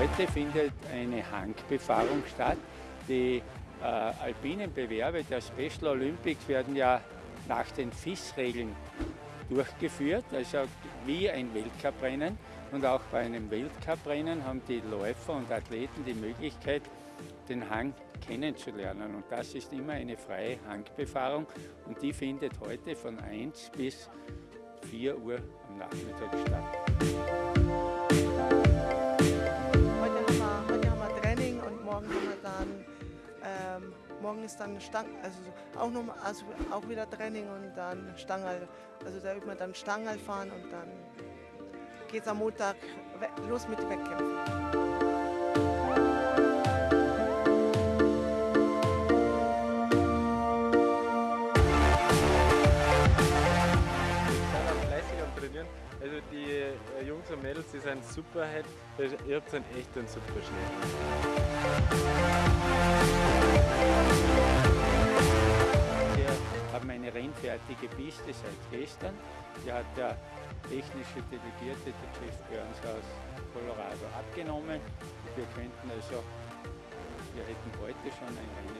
Heute findet eine Hangbefahrung statt. Die äh, alpinen Bewerbe der Special Olympics werden ja nach den FIS-Regeln durchgeführt, also wie ein Weltcuprennen. Und auch bei einem Weltcuprennen haben die Läufer und Athleten die Möglichkeit, den Hang kennenzulernen. Und das ist immer eine freie Hangbefahrung und die findet heute von 1 bis 4 Uhr am Nachmittag statt. Ähm, morgen ist dann Stang, also auch noch also auch wieder Training und dann Stangerl. Also da übt man dann Stangerl fahren und dann geht es am Montag los mit Wettkämpfen. am Trainieren. Also die äh, Jungs und Mädels, die sind super heute. Ihr habt einen echt einen super Schnee. Wir haben eine rennfertige Piste seit gestern. Die hat der technische Delegierte, der Jeff Burns aus Colorado, abgenommen. Wir könnten also, wir hätten heute schon ein Rennen